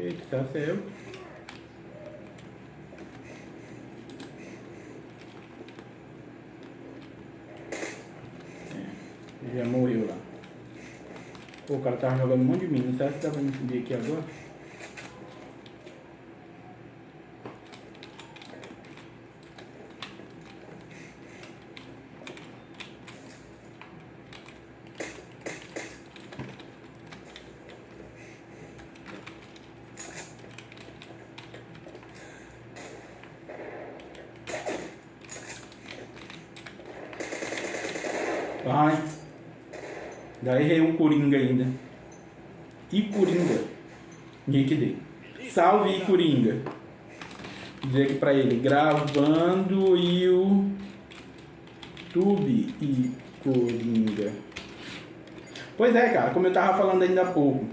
Eita, tá céu. É, já morreu lá. Pô, o cara tava jogando um monte de mina. Será que dá pra me subir aqui agora? Vai. Já errei um Coringa ainda. E Coringa. Nick Salve e Coringa. Dizer aqui pra ele, gravando e o YouTube e Coringa. Pois é, cara, como eu tava falando ainda há pouco.